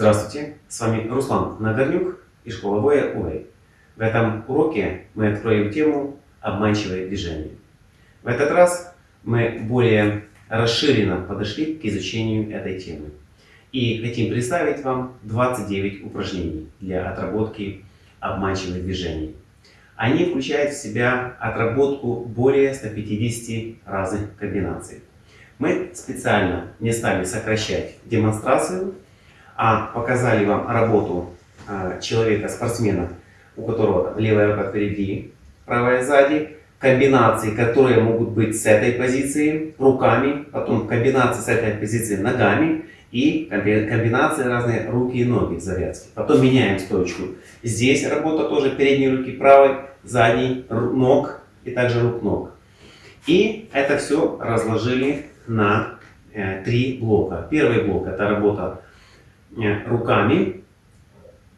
Здравствуйте, с вами Руслан Нагорнюк и школа боя УЭЙ. В этом уроке мы откроем тему «Обманчивое движение». В этот раз мы более расширенно подошли к изучению этой темы. И хотим представить вам 29 упражнений для отработки обманчивых движений. Они включают в себя отработку более 150 разных комбинаций. Мы специально не стали сокращать демонстрацию, а показали вам работу а, человека-спортсмена, у которого левая рука впереди, правая сзади, комбинации, которые могут быть с этой позиции руками, потом комбинации с этой позиции ногами и комбинации разные руки и ноги в завязке. Потом меняем стойку. Здесь работа тоже передней руки правой, задней ног и также рук-ног. И это все разложили на э, три блока. Первый блок это работа руками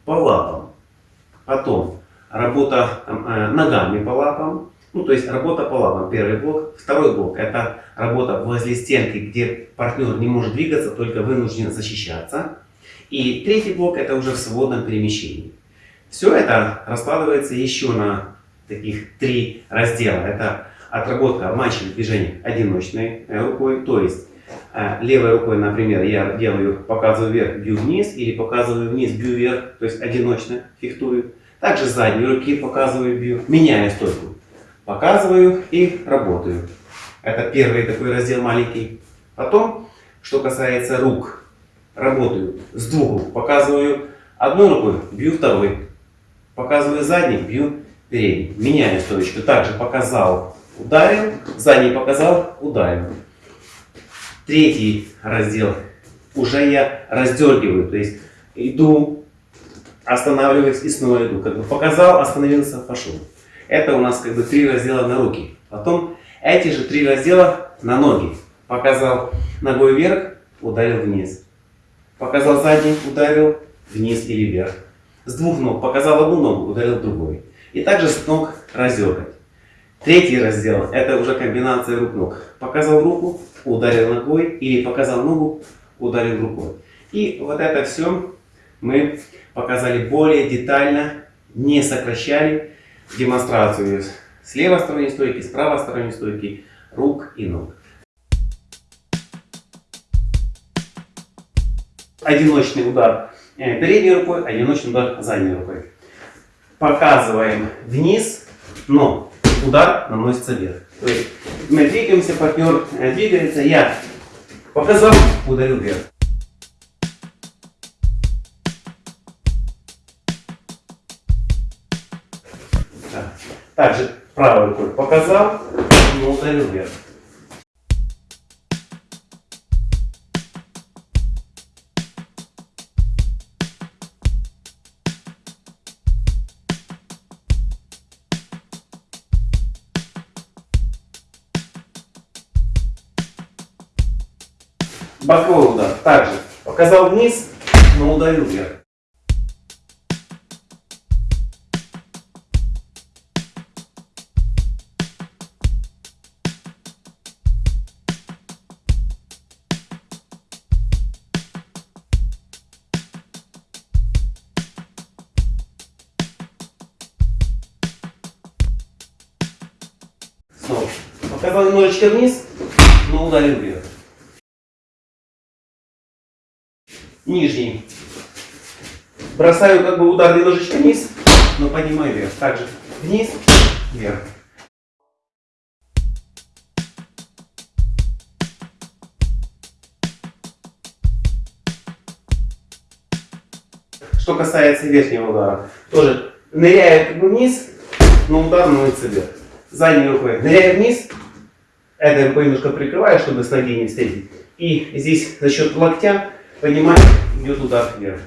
по лапам. Потом работа э, ногами по лапам. Ну, то есть работа по лапам, первый блок. Второй блок это работа возле стенки, где партнер не может двигаться, только вынужден защищаться. И третий блок это уже в свободном перемещении. Все это раскладывается еще на таких три раздела. Это отработка обманчивых движений одиночной э, рукой, то есть левой рукой, например, я делаю, показываю вверх, бью вниз, или показываю вниз, бью вверх, то есть одиночно фехтую. Также задней руки показываю, бью, меняю стойку. Показываю и работаю. Это первый такой раздел маленький. Потом, что касается рук, работаю с двух рук. Показываю одной рукой, бью второй. Показываю задний, бью передний. Меняю стоечку. Также показал ударил, задний показал, ударил. Третий раздел уже я раздергиваю, то есть иду, останавливаюсь и снова иду. Как бы показал, остановился, пошел. Это у нас как бы три раздела на руки. Потом эти же три раздела на ноги. Показал ногой вверх, ударил вниз. Показал задний, ударил вниз или вверх. С двух ног показал одну ногу, ударил другой. И также с ног раздергать. Третий раздел – это уже комбинация рук-ног. Показал руку, ударил ногой, или показал ногу, ударил рукой. И вот это все мы показали более детально, не сокращали демонстрацию с левой стороны стойки, с правой стороны стойки, рук и ног. Одиночный удар э, передней рукой, одиночный удар задней рукой. Показываем вниз, но удар наносится вверх. То есть мы двигаемся, партнер э, двигается, я показал, ударил вверх. Также правой рукой показал, но ударил вверх. Боковой удар. Также показал вниз, но ударил вверх. Снова. Показал немножечко вниз, но ударил вверх. Нижний. Бросаю как бы удар немножечко вниз, но поднимаю вверх. Также вниз, вверх. Что касается верхнего удара, тоже ныряю как бы вниз, но удар наносится вверх. Задней рукой ныряю вниз, рукой немножко прикрываю, чтобы с ноги не встретить. И здесь за счет локтя Поднимаем, идет удар вверх.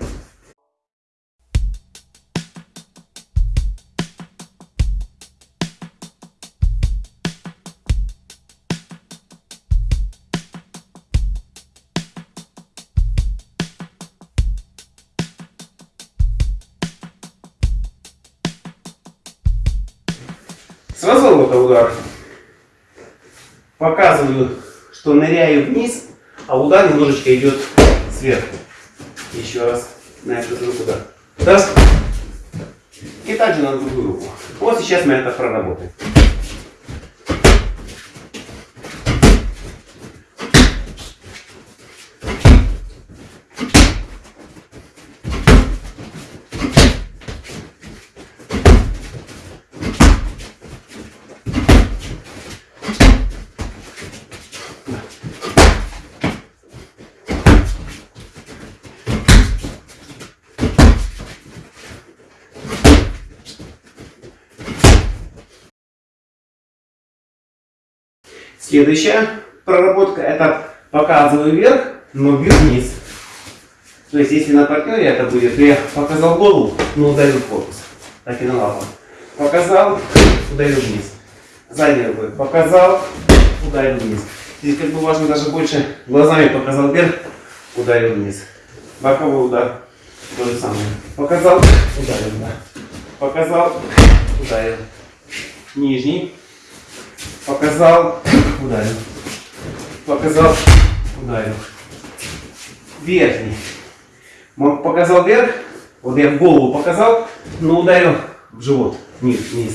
С разворота удар. Показываю, что ныряю вниз, а удар немножечко идет сверху. Еще раз. на эту руку, да. Раз. И также на другую руку. Вот сейчас мы это проработаем. Следующая проработка это показываю вверх, но бью вниз. То есть если на партнере это будет, я показал голову, но ударил корпус. Так и на лапу. Показал, ударил вниз. Задней рукой показал, ударил вниз. Здесь как бы важно даже больше глазами показал вверх, ударил вниз. Боковой удар. То же самое. Показал, ударил. Да. Показал, ударил. Нижний. Показал, ударил. Показал, ударил. Верхний. Показал вверх, вот я в голову показал, но ударил в живот, вниз, вниз.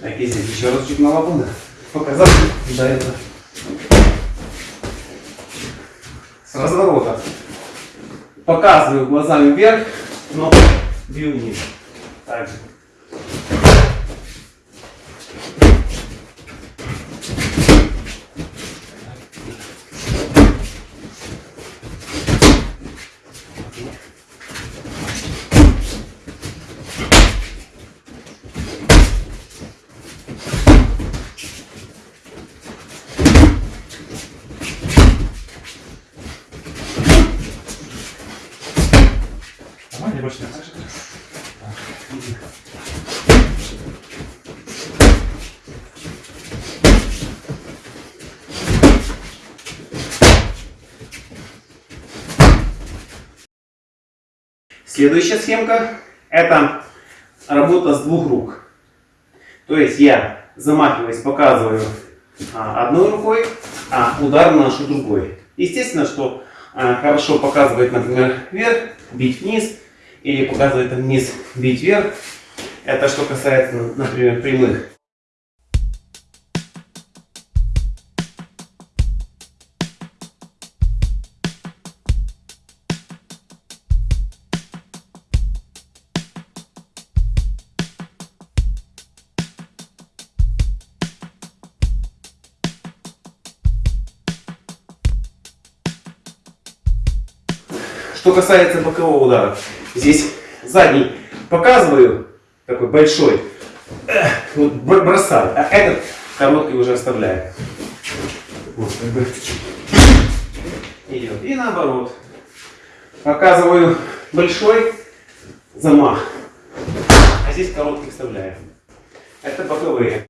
Так, и здесь еще раз чуть на лапу, да. Показал, ударил. С разворота. Показываю глазами вверх, но бью вниз. Так же. Следующая схемка это работа с двух рук. То есть я замахиваясь, показываю а, одной рукой, а удар наношу другой. Естественно, что а, хорошо показывает, например, вверх, бить вниз, или показывает вниз, бить вверх. Это что касается, например, прямых. Что касается бокового удара, здесь задний показываю, такой большой, вот бросаю, а этот короткий уже оставляю. Идет. И наоборот. Показываю большой замах, а здесь короткий вставляю. Это боковые.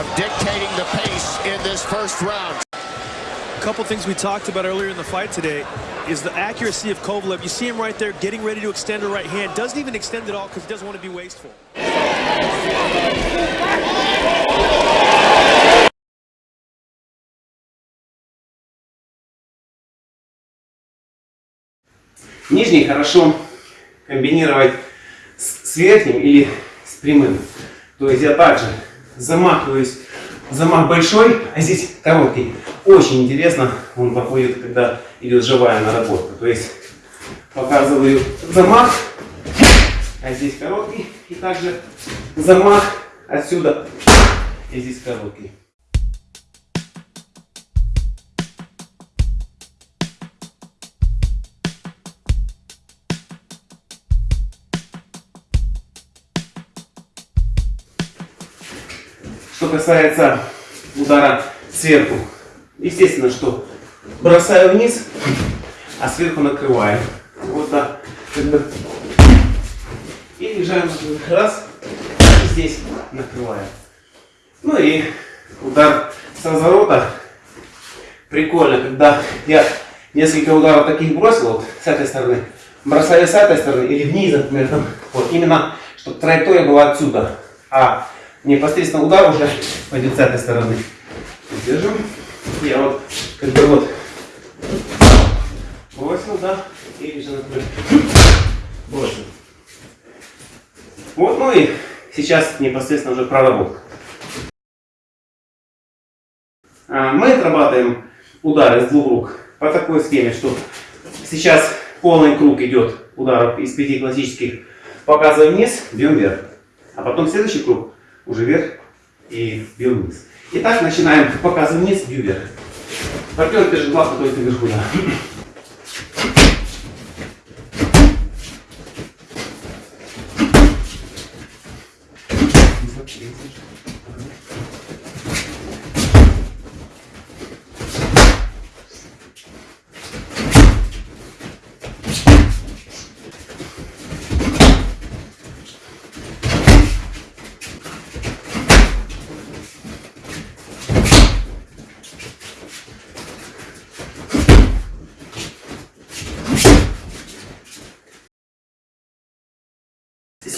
of dictating the pace in this first round. A couple things we talked about earlier in the fight today is the accuracy of Kovalev. You see him right there getting ready to extend the right hand. Doesn't even extend it all because he doesn't want to be wasteful. Нижний хорошо комбинировать с, с верхним или с прямым. То есть я также замахиваюсь, замах большой, а здесь короткий. Очень интересно он проходит, когда идет живая наработка. То есть показываю замах, а здесь короткий. И также замах отсюда, и здесь короткий. Касается удара сверху, естественно, что бросаю вниз, а сверху накрываю. Вот так. И лежаем раз, и здесь накрываю. Ну и удар с разворота. Прикольно, когда я несколько ударов таких бросил, вот с этой стороны, бросаю с этой стороны или вниз, например, там, вот именно, чтобы траектория была отсюда, а непосредственно удар уже пойдет с этой стороны. Держим. Я вот, как бы вот, бросил, да, и же накрыл. Бросил. Вот, ну и сейчас непосредственно уже проработка. А, Мы отрабатываем удары с двух рук по такой схеме, что сейчас полный круг идет ударов из пяти классических. Показываем вниз, бьем вверх. А потом следующий круг уже вверх и бьем вниз. Итак, начинаем. Показываем вниз, бью вверх. Партнер держит лапу только вверху. Да.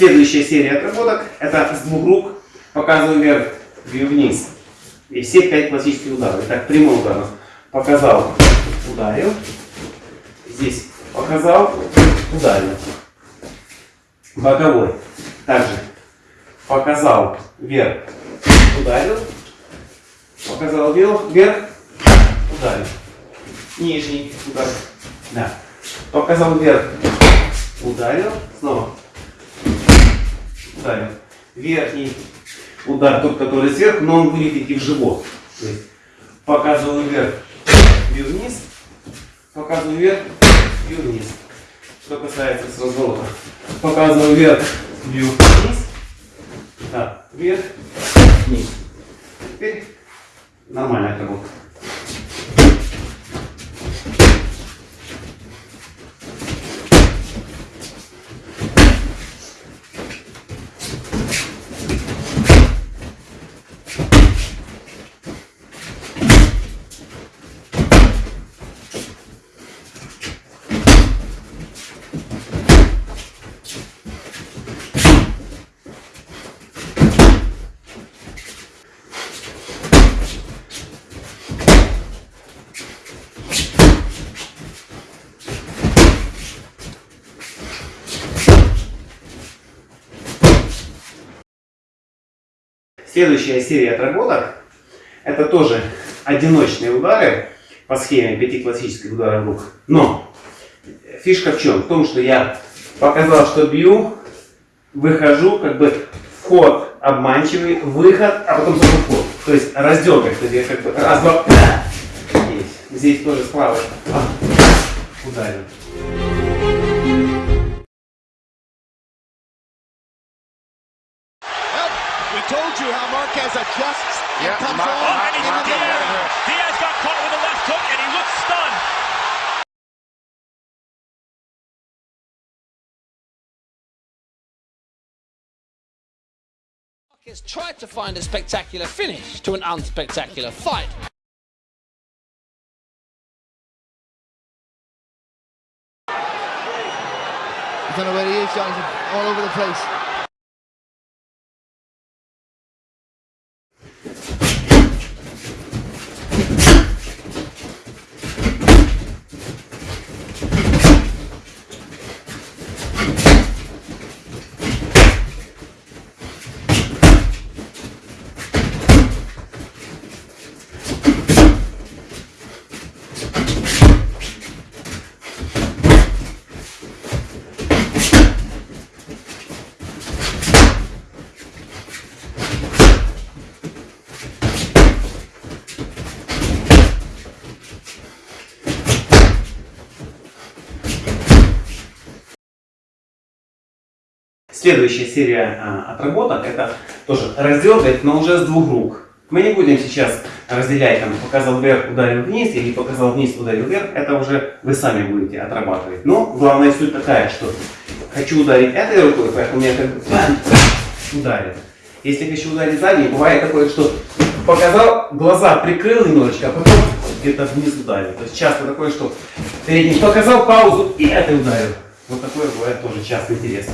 Следующая серия отработок это с двух рук показываю вверх, бью вниз. И все пять классических ударов. Итак, прямой удар. Показал, ударил. Здесь показал, ударил. Боковой. Также показал вверх, ударил. Показал вверх, вверх, ударил. Нижний удар. Да. Показал вверх, ударил. Снова ударил. Верхний удар, тот, который сверху, но он будет идти в живот. То есть показываю вверх, бью вниз, показываю вверх, бью вниз. Что касается с разворота. Показываю вверх, бью вниз. Так, вверх, вниз. Теперь нормальная работа. Следующая серия отработок это тоже одиночные удары по схеме пяти классических ударов рук. Но фишка в чем? В том, что я показал, что бью, выхожу, как бы вход обманчивый, выход, а потом снова вход. То есть разделка, то есть я как бы раз, два, здесь, здесь тоже справа ударил. Has tried to find a spectacular finish to an unspectacular fight. I don't know where he is, Jonathan. All over the place. Следующая серия а, отработок это тоже раздергать, но уже с двух рук. Мы не будем сейчас разделять, там, показал вверх, ударил вниз, или показал вниз, ударил вверх. Это уже вы сами будете отрабатывать. Но главная суть такая, что хочу ударить этой рукой, поэтому я как бы ударил. Если хочу ударить задней, бывает такое, что показал, глаза прикрыл немножечко, а потом где-то вниз ударил. То есть часто такое, что передний показал паузу и это ударил. Вот такое бывает тоже часто интересно.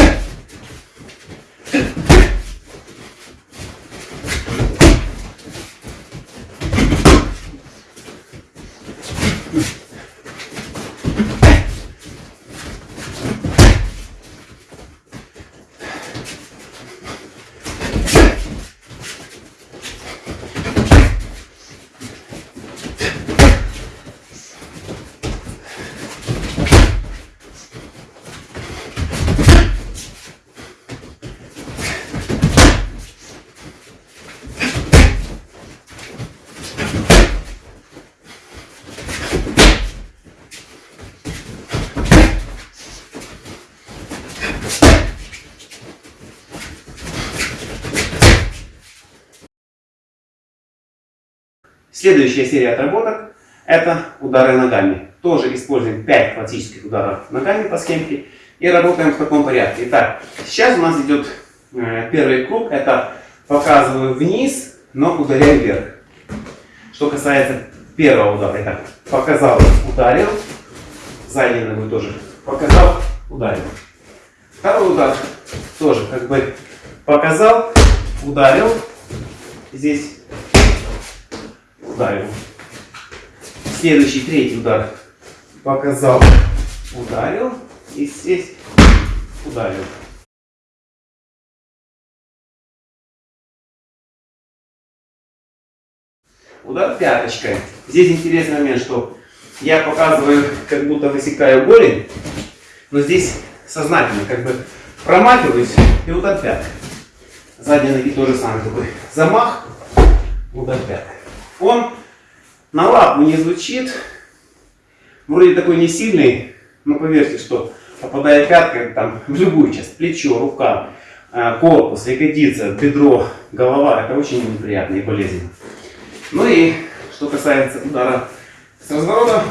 Следующая серия отработок – это удары ногами. Тоже используем 5 классических ударов ногами по схемке и работаем в таком порядке. Итак, сейчас у нас идет э, первый круг, это показываю вниз, но ударяю вверх. Что касается первого удара, итак, показал, ударил, задней ногой тоже показал, ударил. Второй удар тоже как бы показал, ударил, здесь ударил. Следующий, третий удар. Показал, ударил. И здесь ударил. Удар пяточкой. Здесь интересный момент, что я показываю, как будто высекаю голень, но здесь сознательно как бы промахиваюсь и удар пяткой. Задние ноги тоже самое такой замах, удар пяткой. Он на лапу не звучит, вроде такой не сильный, но поверьте, что попадая пяткой там, в любую часть, плечо, рука, э, корпус, ягодица, бедро, голова, это очень неприятно и болезненно. Ну и что касается удара с разворота,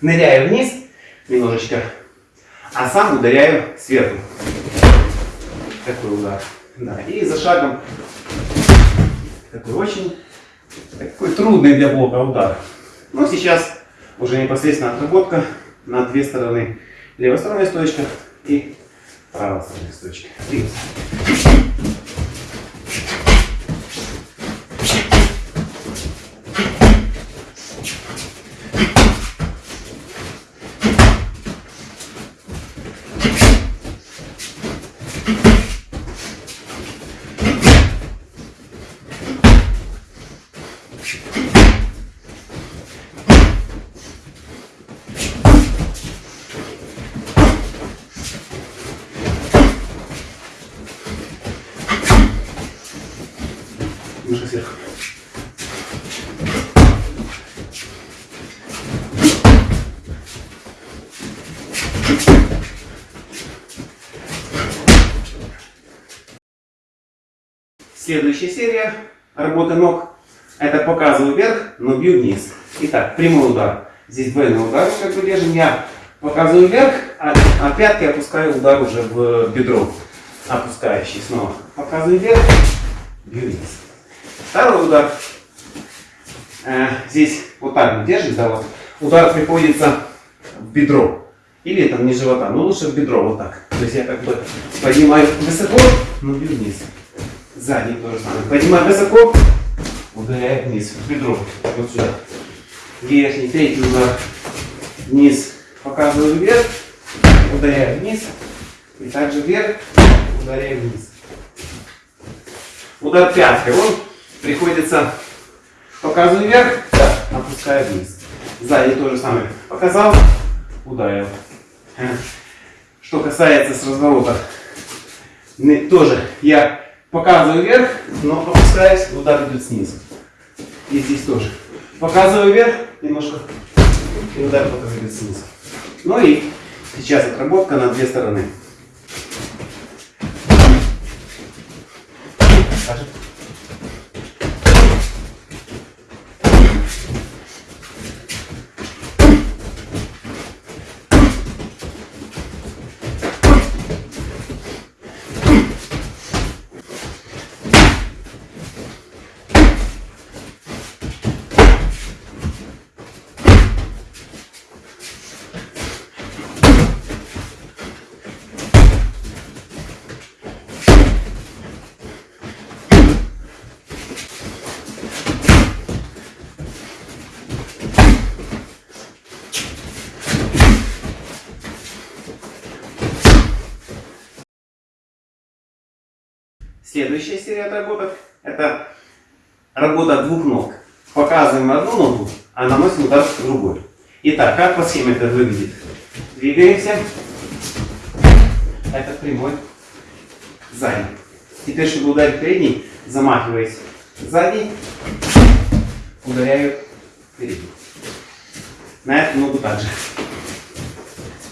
ныряю вниз немножечко, а сам ударяю сверху. Такой удар. Да. И за шагом такой очень такой трудный для блока удар. Но сейчас уже непосредственно отработка на две стороны. Левосторонняя стоечка и правосторонняя стоечка. Двигаемся. Следующая серия работы ног. Это показываю вверх, но бью вниз. Итак, прямой удар. Здесь двойной удар, как бы держим. Я показываю вверх, а, а пятки опускаю удар уже в бедро. Опускающий снова. Показываю вверх, бью вниз. Второй удар. Э, здесь вот так мы держим, да, вот. Удар приходится в бедро. Или там не живота, но лучше в бедро, вот так. То есть я как бы поднимаю высоко, но бью вниз. Задний то же самое. Поднимаю высоко, ударяю вниз, в бедро. Вот сюда. Верхний, третий удар. Вниз. Показываю вверх, ударяю вниз. И также вверх, ударяю вниз. Удар пяткой. Он приходится, показываю вверх, опускаю вниз. Сзади то же самое. Показал, ударил. Что касается с разворота, тоже я показываю вверх, но опускаюсь, удар идет снизу. И здесь тоже. Показываю вверх, немножко, и удар идет снизу. Ну и сейчас отработка на две стороны. Саша. Следующая серия отработок – это работа двух ног. Показываем одну ногу, а наносим удар другой. Итак, как по схеме это выглядит? Двигаемся. Это прямой. Задний. Теперь, чтобы ударить передний, замахиваясь задний, ударяю передний. На эту ногу также.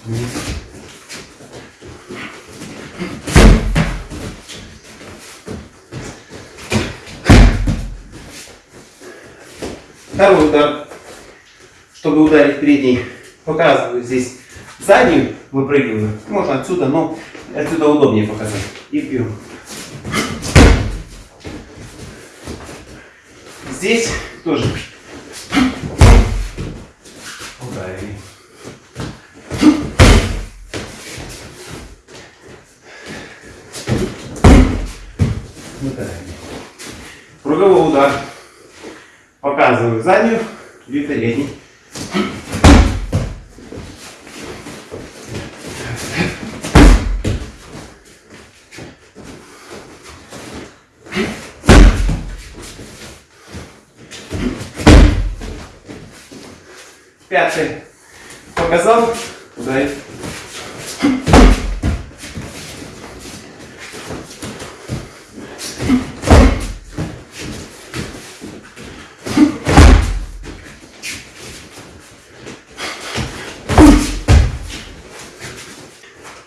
Вниз. Второй удар. Чтобы ударить передний, показываю здесь заднюю, выпрыгиваю. Можно отсюда, но отсюда удобнее показать. И бью. Здесь тоже ударили. Ударили. Круговой удар. Показываю заднюю, бью передний. Пятый. Показал, ударить.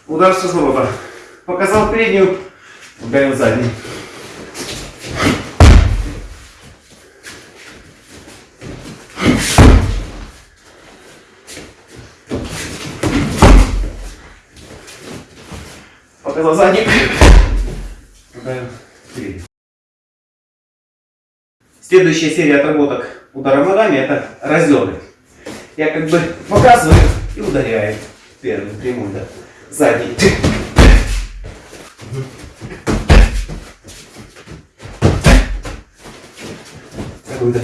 Удар с разворота. Показал переднюю, ударил задний. Показал задний. Ударил передний. Следующая серия отработок ударом ногами это разеры. Я как бы показываю и ударяю. Первый прямой, да. Задний. Такой, да.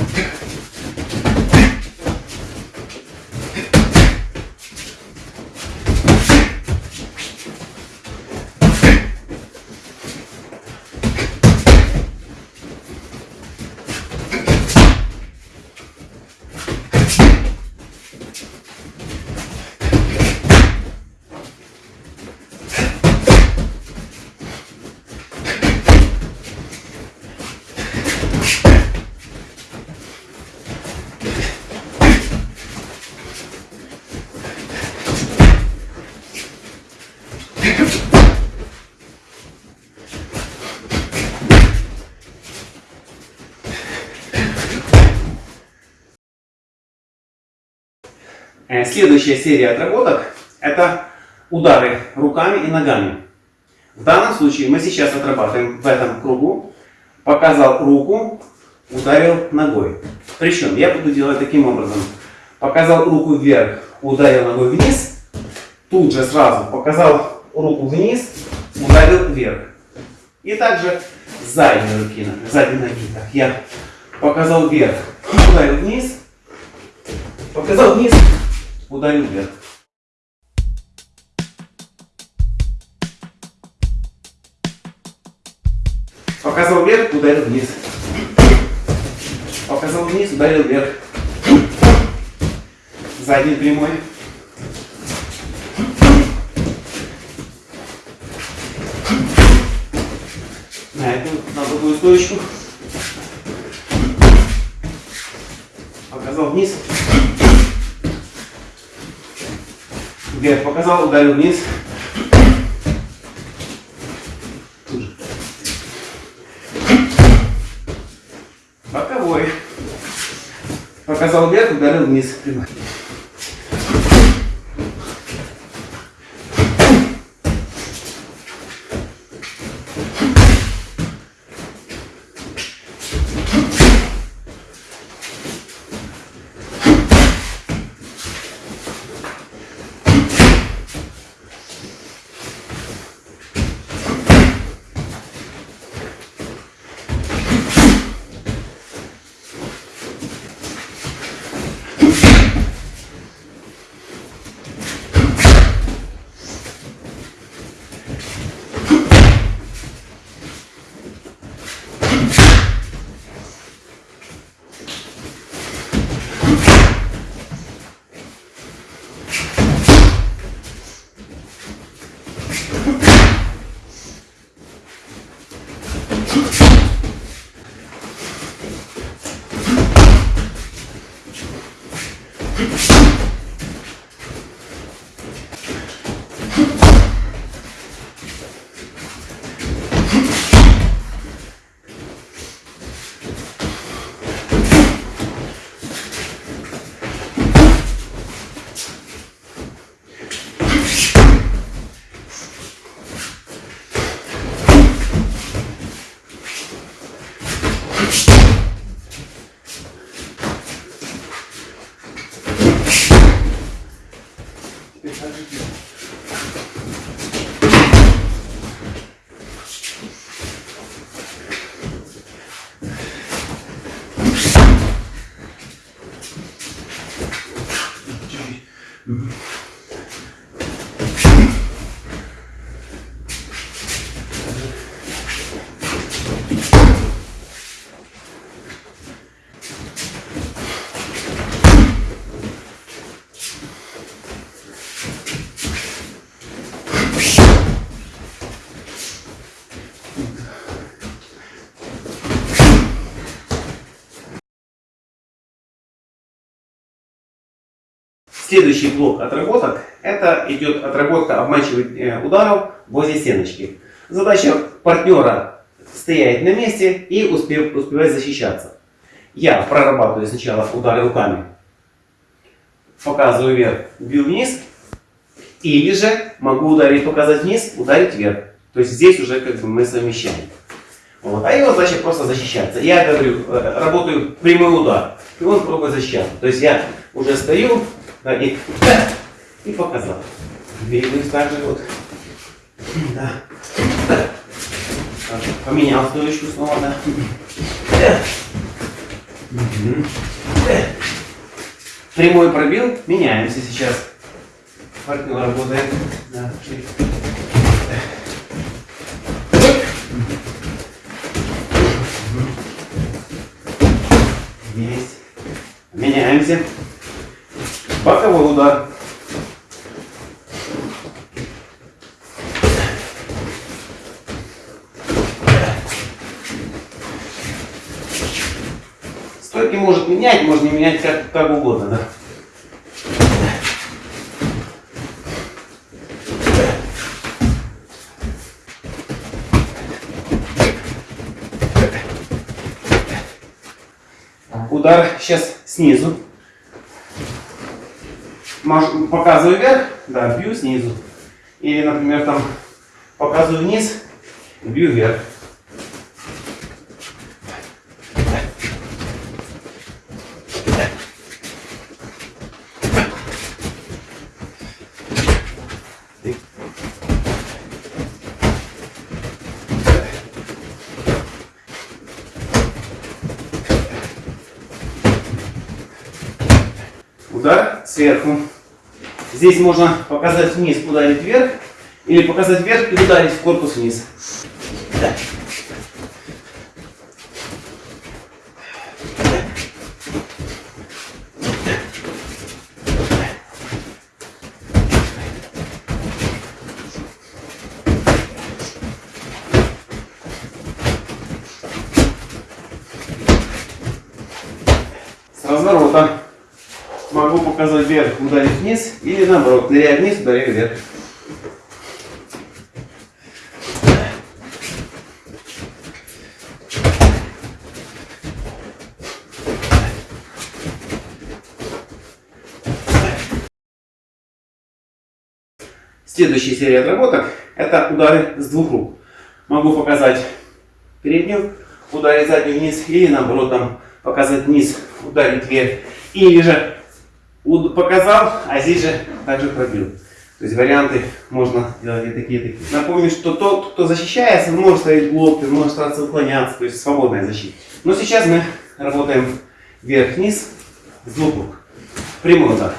Следующая серия отработок – это удары руками и ногами. В данном случае мы сейчас отрабатываем в этом кругу. Показал руку, ударил ногой. Причем я буду делать таким образом. Показал руку вверх, ударил ногой вниз. Тут же сразу показал руку вниз, ударил вверх. И также задние руки, задние ноги. Так, я показал вверх, ударил вниз, показал вниз, ударил вверх. Показал вверх, ударил вниз. Показал вниз, ударил вверх. Задний прямой. На эту, на другую стоечку. Показал вниз. Вверх показал, ударил вниз. Боковой. Показал вверх, ударил вниз. Прямой. Следующий блок отработок – это идет отработка обманчивых э, ударов возле стеночки. Задача партнера стоять на месте и успев, успевать защищаться. Я прорабатываю сначала удары руками, показываю вверх, бью вниз, или же могу ударить, показать вниз, ударить вверх. То есть здесь уже как бы мы совмещаем. Вот. А его задача просто защищаться. Я говорю, э, работаю прямой удар, и он пробует защищаться. То есть я уже стою, да, и, и показал. Двигаюсь также вот. Да. Так, Поменял стоечку снова, да. Прямой пробил, меняемся сейчас. Партнер работает. Да. Есть. Меняемся. Боковой удар. Стойки может менять, можно менять как, как угодно, да? Удар сейчас снизу. Маш- Показываю вверх, да, бью снизу. Или, например, там показываю вниз, бью вверх. Удар сверху. Здесь можно показать вниз, ударить вверх, или показать вверх и ударить в корпус вниз. Да. С разворота могу показать вверх, ударить вниз, или наоборот, ныряя вниз, ударяю вверх. Следующая серия отработок – это удары с двух рук. Могу показать переднюю, ударить заднюю вниз, или наоборот, там, показать вниз, ударить вверх. Или же показал, а здесь же также пробил. То есть варианты можно делать и такие, и такие. Напомню, что тот, кто защищается, может ставить блок, может стараться уклоняться, то есть свободная защита. Но сейчас мы работаем вверх-вниз с рук. Прямой удар.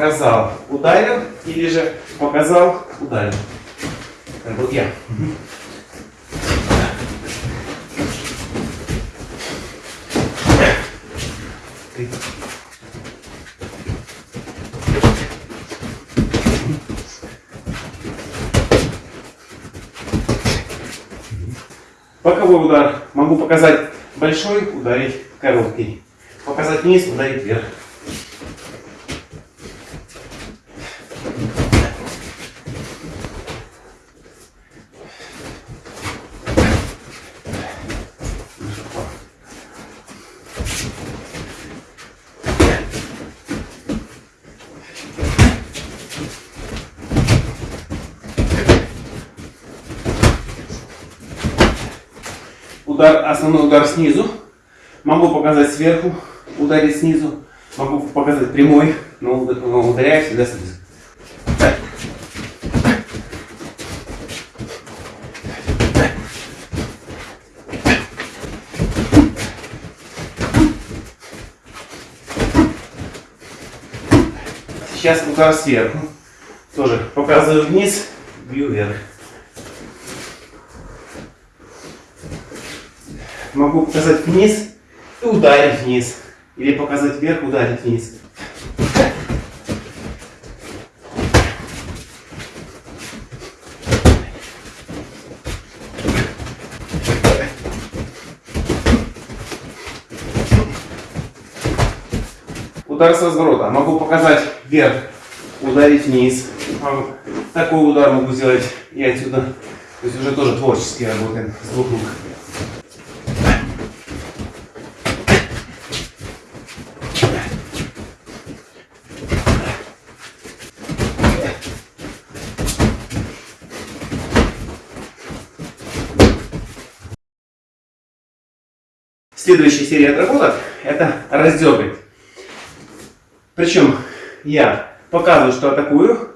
показал, ударил, или же показал, ударил. Как был я. Ты. Боковой удар. Могу показать большой, ударить короткий. Показать низ ударить вверх. Удар, основной удар снизу. Могу показать сверху, ударить снизу. Могу показать прямой, но уд- но ударяю всегда снизу. Сейчас удар сверху. Тоже показываю вниз, бью вверх. Могу показать вниз и ударить вниз. Или показать вверх, ударить вниз. Удар с разворота. Могу показать вверх, ударить вниз. Такой удар могу сделать и отсюда. То есть уже тоже творчески работаем с двух рук. Следующая серия отработок – это раздергать. Причем я показываю, что атакую,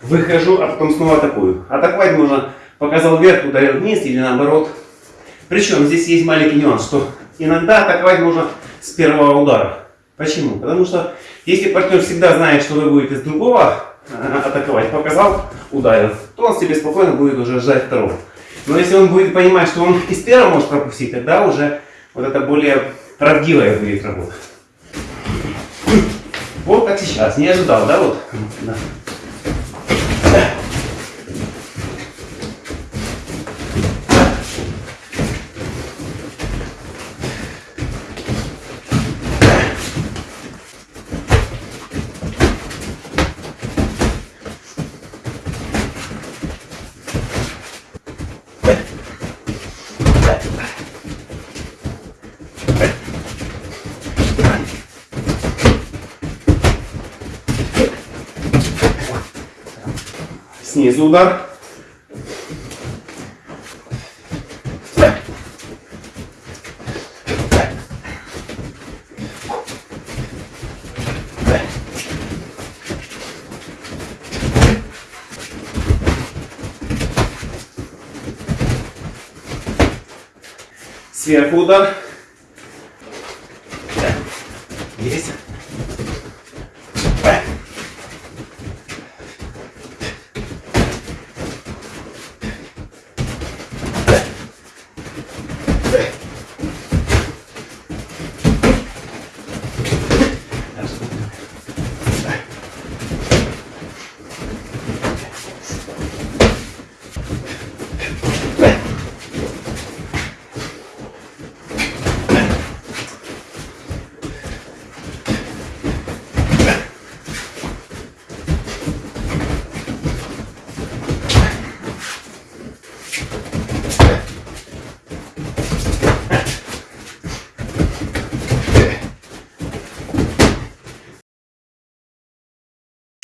выхожу, а потом снова атакую. Атаковать можно показал вверх, ударил вниз или наоборот. Причем здесь есть маленький нюанс, что иногда атаковать можно с первого удара. Почему? Потому что если партнер всегда знает, что вы будете с другого э, атаковать, показал, ударил, то он себе спокойно будет уже ждать второго. Но если он будет понимать, что он из первого может пропустить, тогда уже вот это более правдивая будет работа. Вот как сейчас. Не ожидал, да? Вот. Да. Снизу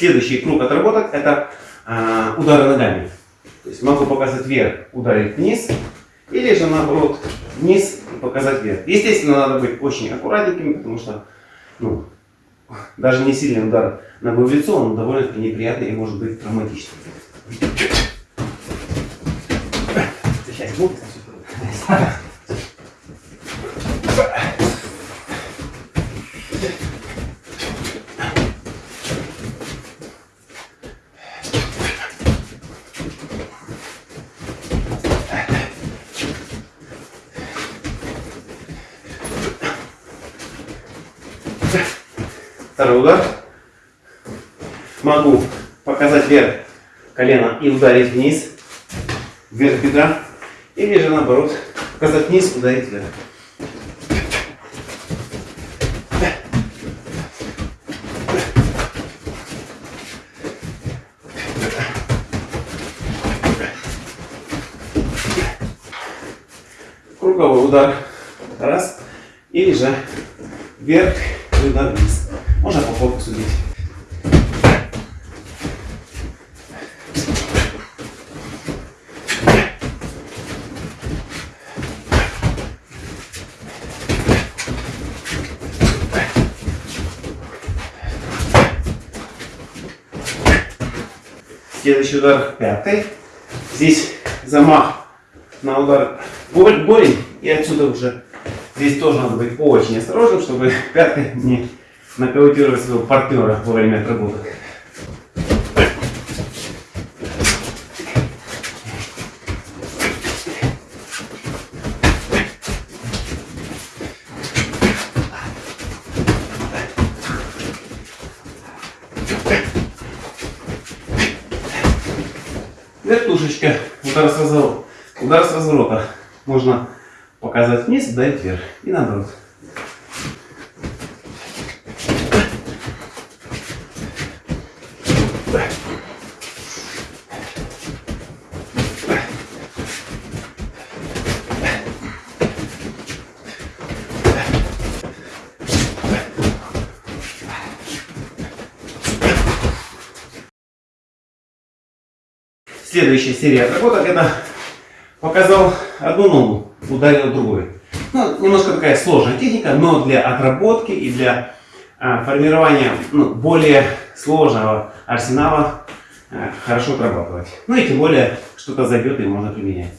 Следующий круг отработок это а, удары ногами. То есть могу показать вверх, ударить вниз, или же наоборот вниз и показать вверх. Естественно, надо быть очень аккуратненьким, потому что ну, даже не сильный удар ногой в лицо, он довольно-таки неприятный и может быть травматичным. Сейчас, ну, Второй удар. Могу показать вверх колено и ударить вниз, вверх бедра. Или же наоборот показать вниз, ударить вверх. Круговой удар. Раз. Или же вверх и удар вниз. Можно по фокусу бить. Следующий удар пятый. Здесь замах на удар голень. И отсюда уже здесь тоже надо быть очень осторожным, чтобы пяткой не нокаутировать своего партнера во время отработок. Разворота. Удар с разворота. Можно показать вниз, ударить вверх. И наоборот. Следующая серия отработок это показал одну ногу, ударил другой. Ну, немножко такая сложная техника, но для отработки и для а, формирования ну, более сложного арсенала а, хорошо отрабатывать. Ну и тем более что-то зайдет и можно применять.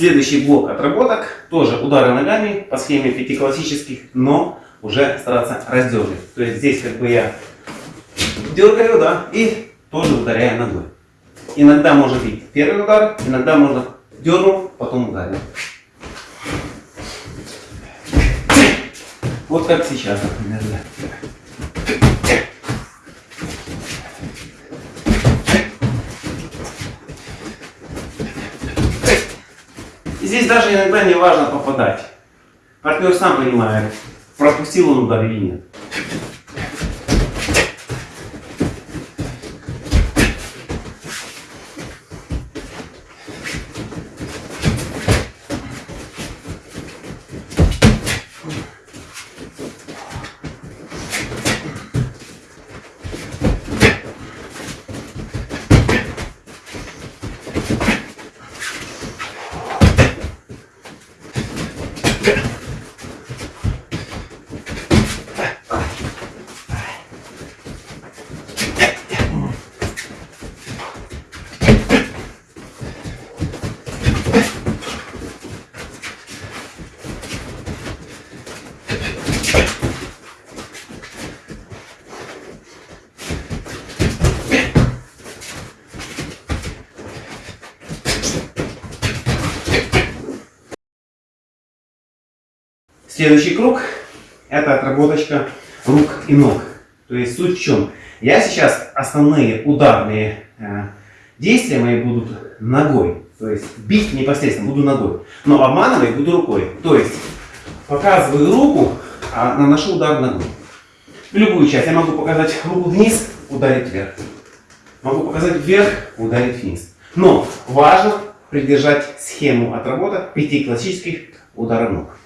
Следующий блок отработок, тоже удары ногами по схеме пяти классических, но уже стараться раздергивать. То есть здесь как бы я дергаю, да, и тоже ударяю ногой. Иногда может быть первый удар, иногда можно дернул, потом ударил. Вот как сейчас, например. да. Даже иногда не важно попадать. Партнер сам понимает, пропустил он удар или нет. Следующий круг это отработочка рук и ног. То есть суть в чем? Я сейчас основные ударные э, действия мои будут ногой. То есть бить непосредственно буду ногой. Но обманывать буду рукой. То есть показываю руку, а наношу удар ногой. Любую часть. Я могу показать руку вниз, ударить вверх. Могу показать вверх, ударить вниз. Но важно придержать схему отработок пяти классических ударов ног.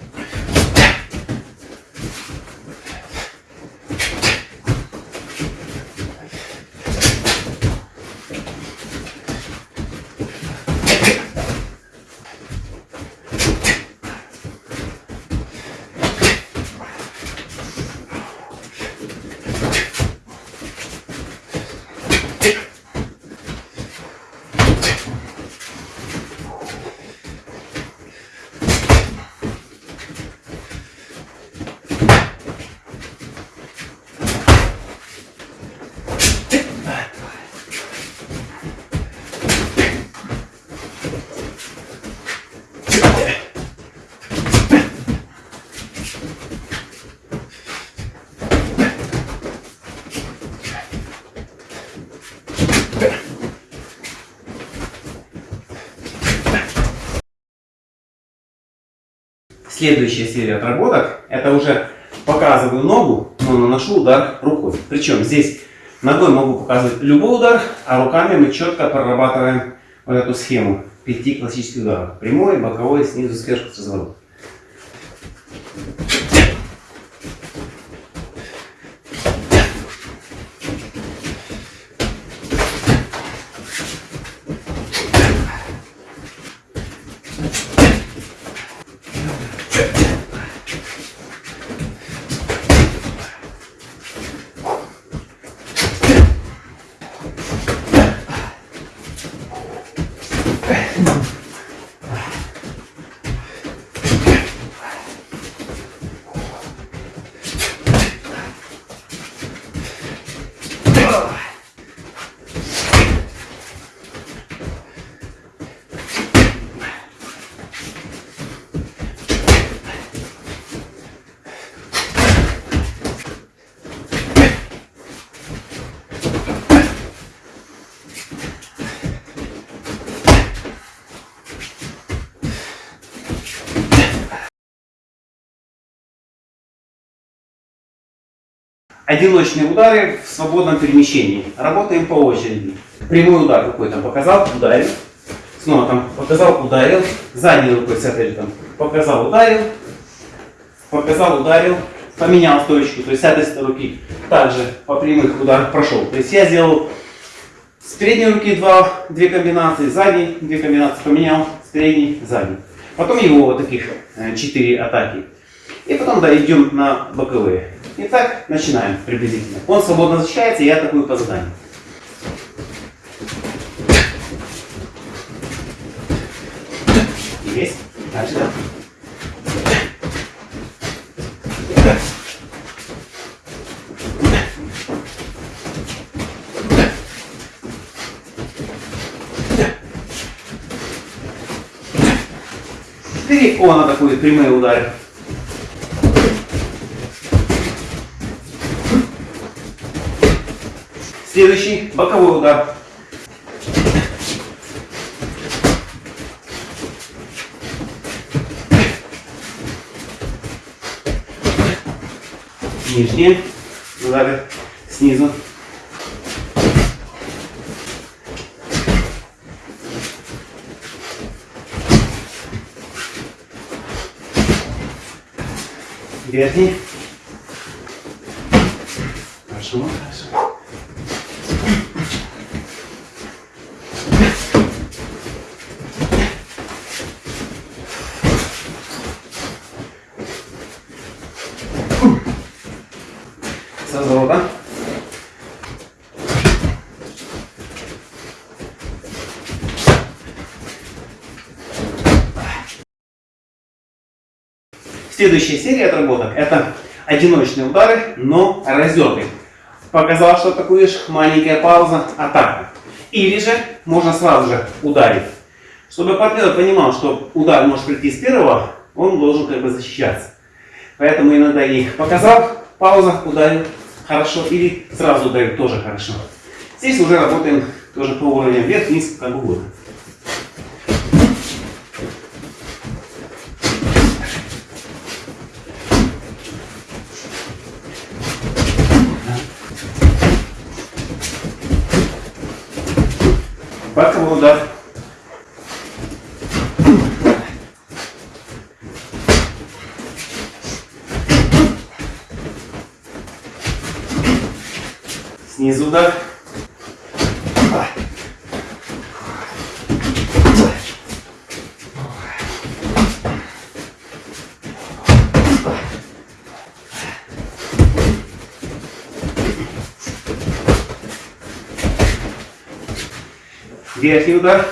Следующая серия отработок, это уже показываю ногу, но наношу удар рукой. Причем здесь ногой могу показывать любой удар, а руками мы четко прорабатываем вот эту схему пяти классических ударов. Прямой, боковой, снизу, сверху, с разворота. Одиночные удары в свободном перемещении. Работаем по очереди. Прямой удар рукой там показал, ударил. Снова там показал, ударил. Задней рукой с этой там показал, ударил. Показал, ударил. Поменял точку. То есть с этой руки также по прямых ударах прошел. То есть я сделал с передней руки два, две комбинации, с две комбинации поменял, с передней, задней. Потом его вот таких э, четыре атаки. И потом да, идем на боковые. Итак, начинаем приблизительно. Он свободно защищается, я атакую по заданию. Есть. Дальше, да. И он атакует прямые удары. Следующий боковой удар. Нижние удары снизу. Верхний. Хорошо, хорошо. С разворота. Следующая серия отработок это одиночные удары, но разерты. Показал, что атакуешь, маленькая пауза, атака. Или же можно сразу же ударить. Чтобы партнер понимал, что удар может прийти с первого, он должен как бы защищаться. Поэтому иногда их показал, пауза, ударил, хорошо, или сразу ударил, тоже хорошо. Здесь уже работаем тоже по уровням вверх-вниз, как угодно. Боковой удар. Снизу удар. Верхний удар.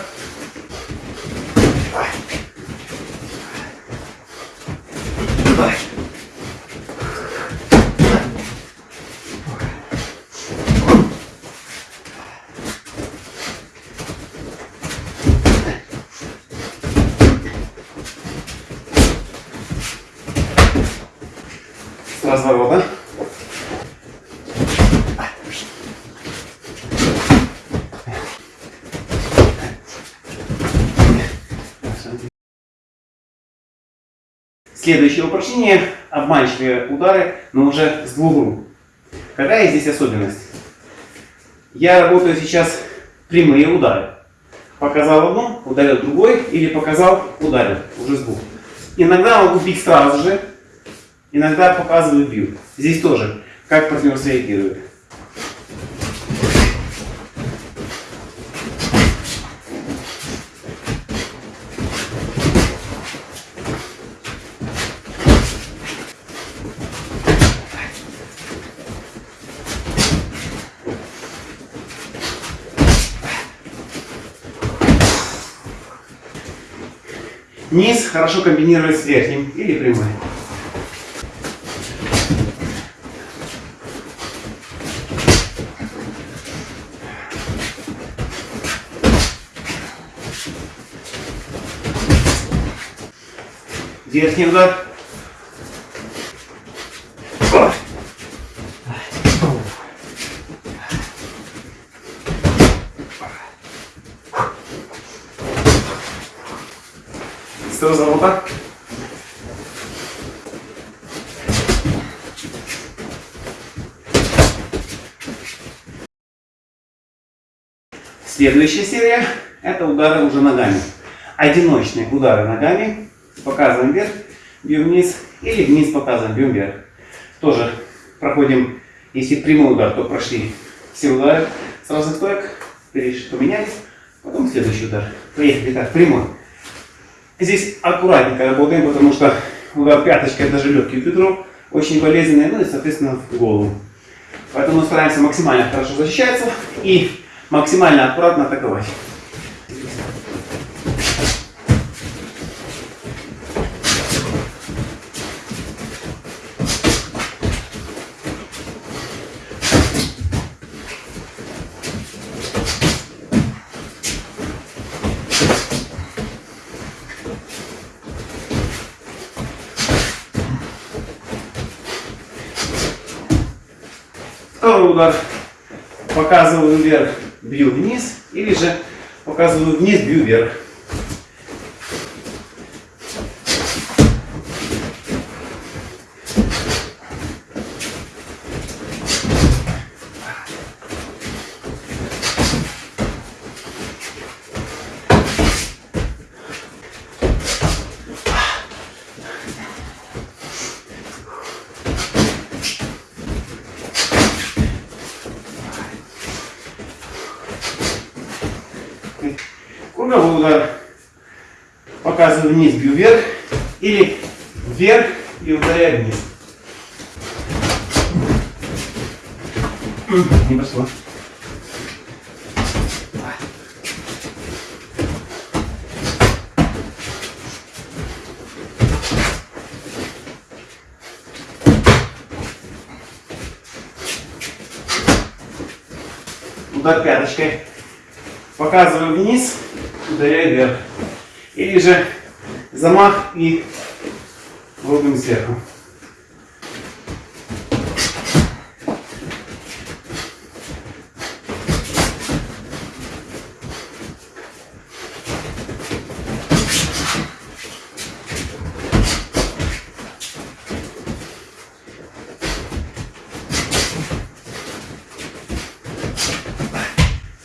С разворота. Следующее упражнение – обманчивые удары, но уже с двух рук. Какая здесь особенность? Я работаю сейчас прямые удары. Показал одну, ударил другой, или показал, ударил, уже с двух. Иногда могу бить сразу же, иногда показываю, бью. Здесь тоже, как партнер среагирует. Низ хорошо комбинировать с верхним или прямой. Верхний удар. Сразу вот так. Следующая серия – это удары уже ногами. Одиночные удары ногами. Показываем вверх, бьем вниз. Или вниз показываем, бьем вверх. Тоже проходим, если прямой удар, то прошли все удары с разных стоек. Переш- Поменялись. Потом следующий удар. Поехали. Так, прямой. Здесь аккуратненько работаем, потому что удар пяточкой, даже легкий бедро, очень болезненный, ну и, соответственно, в голову. Поэтому стараемся максимально хорошо защищаться и максимально аккуратно атаковать. Второй удар. Показываю вверх, бью вниз. Или же показываю вниз, бью вверх.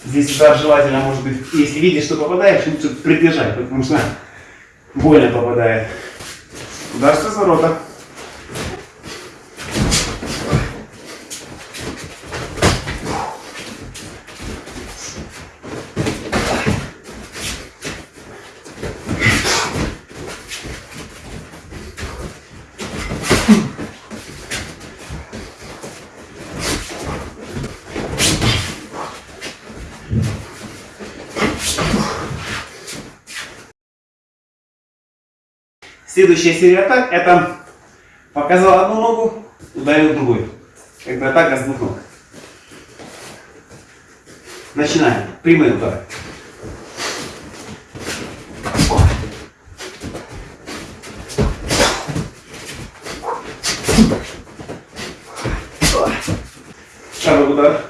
Здесь удар желательно, может быть, если видишь, что попадаешь, лучше придержать, потому что больно попадает. Удар с разворота. Следующая серия атак это показал одну ногу, ударил другой. Как бы атака с двух ног. Начинаем. Прямые удары. Второй удар.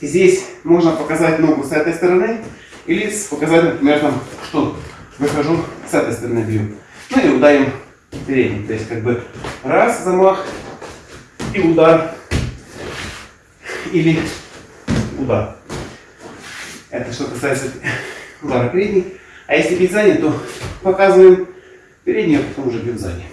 Здесь можно показать ногу с этой стороны или показать, например, там, что выхожу с этой стороны бью. Ну и ударим передний. То есть как бы раз замах и удар. Или удар. Это что касается удара передний. А если бить сзади, то показываем передний, а потом уже бьем сзади.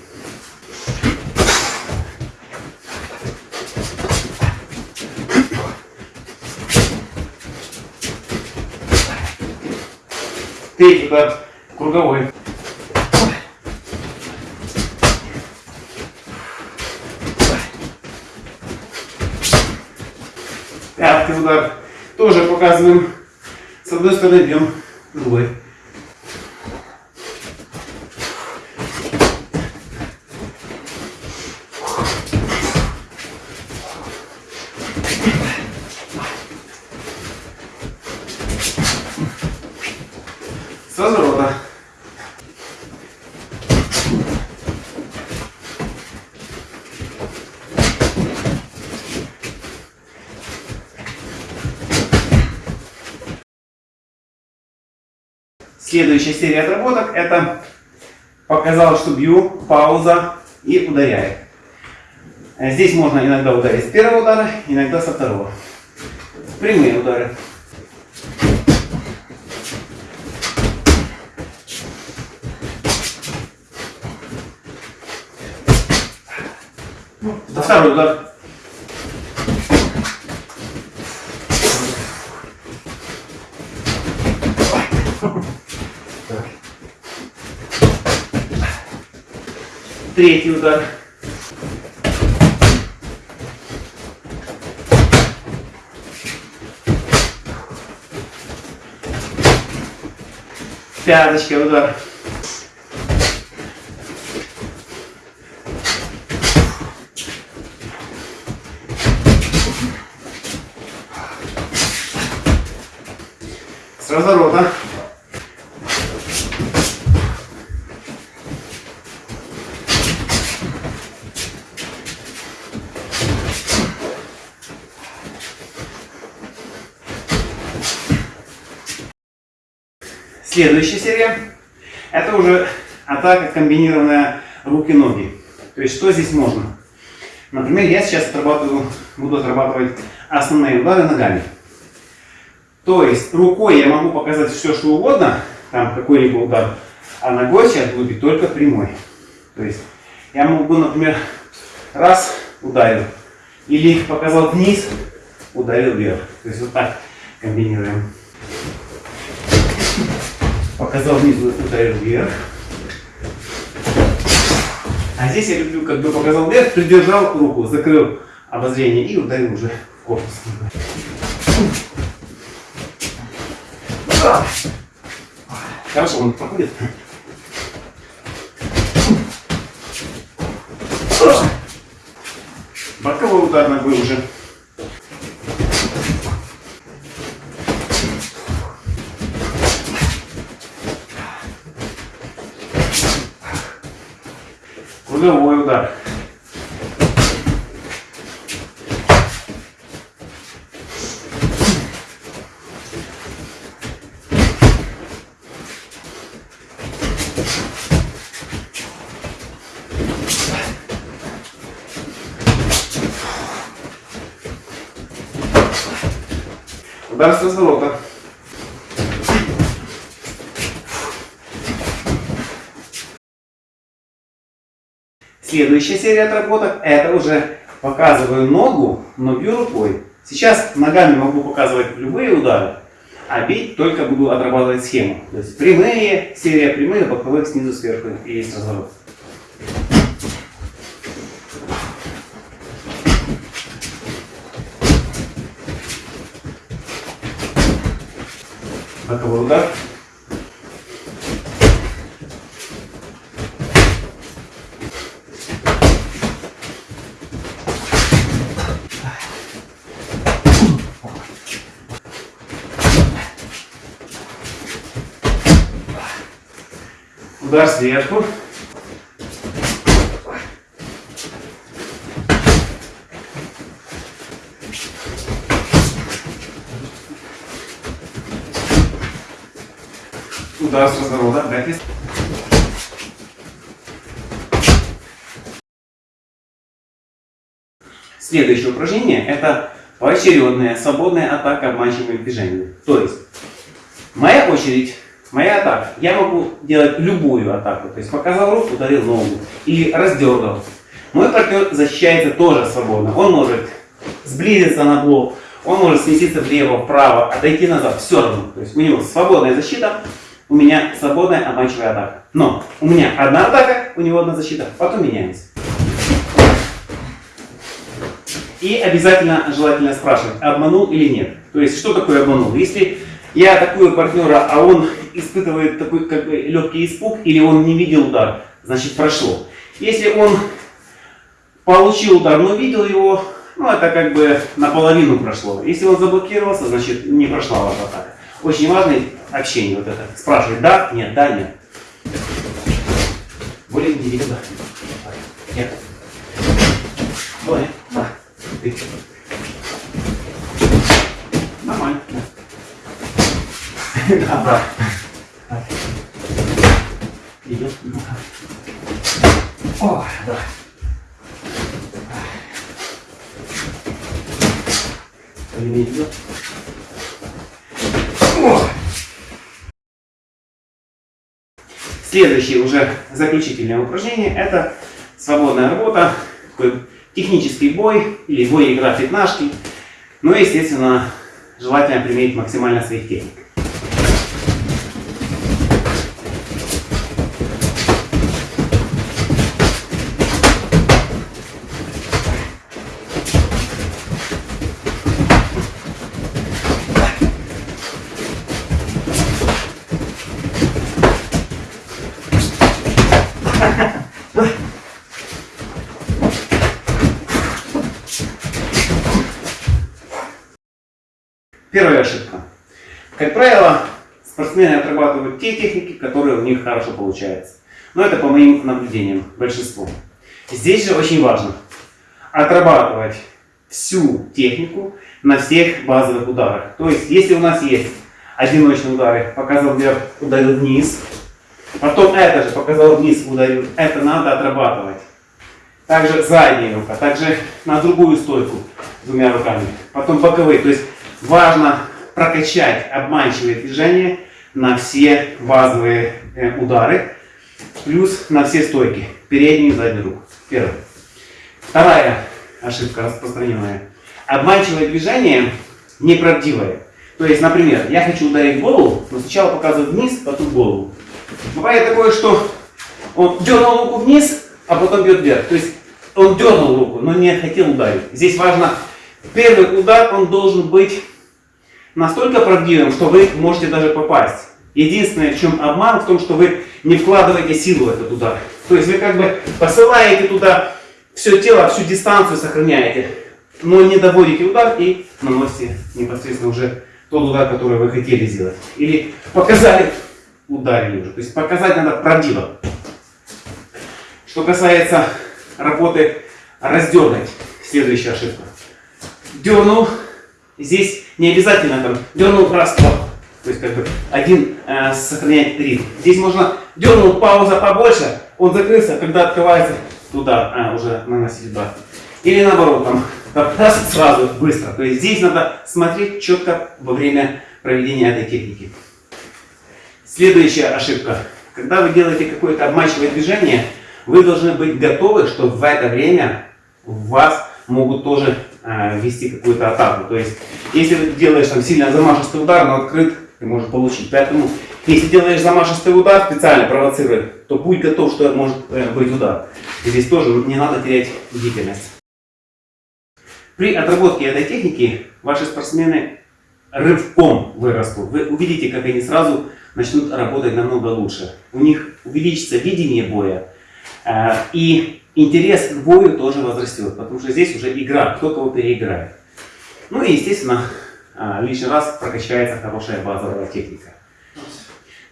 Третий удар круговой. Удар. Тоже показываем. С одной стороны бьем, другой. С разворота. Следующая серия отработок это показал, что бью, пауза и ударяет. Э, Здесь можно иногда ударить с первого удара, иногда со второго. Прямые удары. Второй удар. Третий удар. Пяточка удар. С разворота. Следующая серия. Это уже атака комбинированная руки-ноги. То есть что здесь можно? Например, я сейчас отрабатываю, буду отрабатывать основные удары ногами. То есть рукой я могу показать все, что угодно, там какой-либо удар, а ногой сейчас буду бить только прямой. То есть я могу, например, раз ударил, или показал вниз, ударил вверх. То есть вот так комбинируем. Показал вниз, ударил вверх. А здесь я люблю, как бы показал вверх, придержал руку, закрыл обозрение и ударил уже в корпус. Хорошо, он проходит. Боковой удар ногой уже. пулевой удар. Удар с разворота. Следующая серия отработок, это уже показываю ногу, но бью рукой. Сейчас ногами могу показывать любые удары, а бить только буду отрабатывать схему. То есть прямые, серия прямых, боковых, снизу, сверху и есть разворот. Боковой удар. Удар сверху. Удар с разворота. Бэкфист. Следующее упражнение это поочередная свободная атака обманчивыми движениями. То есть, моя очередь, моя атака. Я могу делать любую атаку. То есть, показал руку, ударил ногу. Или раздергал. Мой партнер защищается тоже свободно. Он может сблизиться на блок, он может сместиться влево, вправо, отойти назад. Все равно. То есть, у него свободная защита, у меня свободная обманчивая атака. Но у меня одна атака, у него одна защита. Потом меняемся. И обязательно желательно спрашивать, обманул или нет. То есть, что такое обманул? Если я атакую партнера, а он испытывает такой как бы легкий испуг, или он не видел удар, значит прошло. Если он получил удар, но видел его, ну это как бы наполовину прошло. Если он заблокировался, значит не прошла ваша атака. Очень важно общение вот это. Спрашивать да, нет, да, нет. Более индивидуально. Нет. Более. Да. Ты. Нормально. Да. Да. Идет. О, да. Время идет. О. Следующее уже заключительное упражнение это свободная работа, такой технический бой или бой игра пятнашки. Но, естественно, желательно применить максимально своих техник. Первая ошибка. Как правило, спортсмены отрабатывают те техники, которые у них хорошо получаются. Но это по моим наблюдениям, большинство. Здесь же очень важно отрабатывать всю технику на всех базовых ударах. То есть, если у нас есть одиночные удары, показал вверх, ударил вниз, потом это же показал вниз, ударил, это надо отрабатывать. Также задняя рука, также на другую стойку двумя руками, потом боковые. То есть важно прокачать обманчивые движения на все базовые э, удары, плюс на все стойки, переднюю и заднюю руку. Первое. Вторая ошибка распространенная. Обманчивое движение неправдивое. То есть, например, я хочу ударить голову, но сначала показываю вниз, потом голову. Бывает такое, что он дернул руку вниз, а потом бьет вверх. То есть он дернул руку, но не хотел ударить. Здесь важно Первый удар, он должен быть настолько правдивым, что вы можете даже попасть. Единственное, в чем обман, в том, что вы не вкладываете силу в этот удар. То есть вы как бы посылаете туда все тело, всю дистанцию сохраняете, но не доводите удар и наносите непосредственно уже тот удар, который вы хотели сделать. Или показали, ударили уже. То есть показать надо правдиво. Что касается работы раздергать, следующая ошибка дернул, здесь не обязательно там дернул раз, два, то есть как бы один э, сохраняет ритм. Здесь можно дернул, пауза побольше, он закрылся, когда открывается, туда а, уже наносить удар. Или наоборот, там раз, сразу, быстро. То есть здесь надо смотреть четко во время проведения этой техники. Следующая ошибка. Когда вы делаете какое-то обманчивое движение, вы должны быть готовы, что в это время вас могут тоже вести какую-то атаку. То есть, если ты делаешь там сильно замашистый удар, но открыт, ты можешь получить. Поэтому, если делаешь замашистый удар, специально провоцируя, то будь готов, что может э, быть удар. И здесь тоже не надо терять бдительность. При отработке этой техники ваши спортсмены рывком вырастут. Вы увидите, как они сразу начнут работать намного лучше. У них увеличится видение боя. э, И интерес к бою тоже возрастет, потому что здесь уже игра, кто кого переиграет. Ну и, естественно, а, лишний раз прокачается хорошая базовая техника.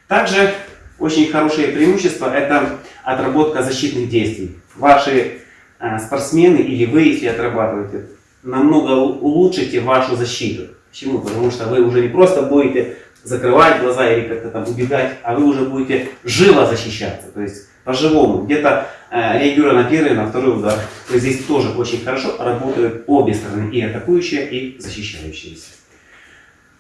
Также очень хорошее преимущество – это отработка защитных действий. Ваши а, спортсмены или вы, если отрабатываете, намного улучшите вашу защиту. Почему? Потому что вы уже не просто будете закрывать глаза или как-то там убегать, а вы уже будете живо защищаться. То есть по-живому, где-то реагируя на первый, на второй удар. То есть здесь тоже очень хорошо работают обе стороны, и атакующая, и защищающаяся.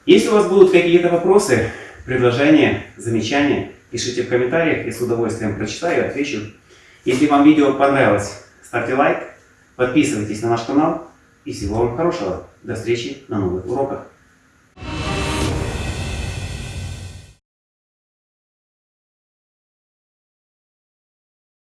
Если у вас будут какие-то вопросы, предложения, замечания, пишите в комментариях, я с удовольствием прочитаю и отвечу. Если вам видео понравилось, ставьте лайк, подписывайтесь на наш канал и всего вам хорошего. До встречи на новых уроках.